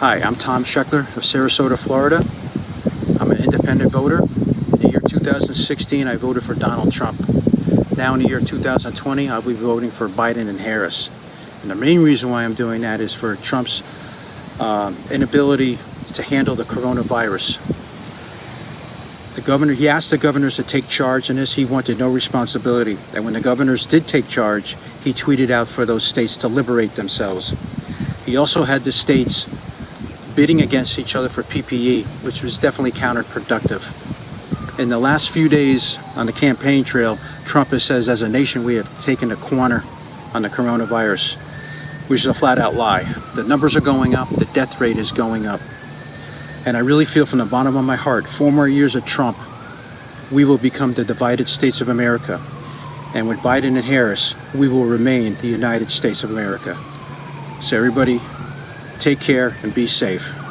Hi, I'm Tom Scheckler of Sarasota, Florida. I'm an independent voter. In the year 2016, I voted for Donald Trump. Now in the year 2020, I'll be voting for Biden and Harris. And the main reason why I'm doing that is for Trump's um, inability to handle the coronavirus. The governor, he asked the governors to take charge in this. He wanted no responsibility. And when the governors did take charge, he tweeted out for those states to liberate themselves. He also had the states bidding against each other for PPE, which was definitely counterproductive. In the last few days on the campaign trail, Trump has says as a nation we have taken a corner on the coronavirus, which is a flat out lie. The numbers are going up, the death rate is going up. And I really feel from the bottom of my heart, four more years of Trump, we will become the divided states of America. And with Biden and Harris, we will remain the United States of America. So everybody, take care and be safe.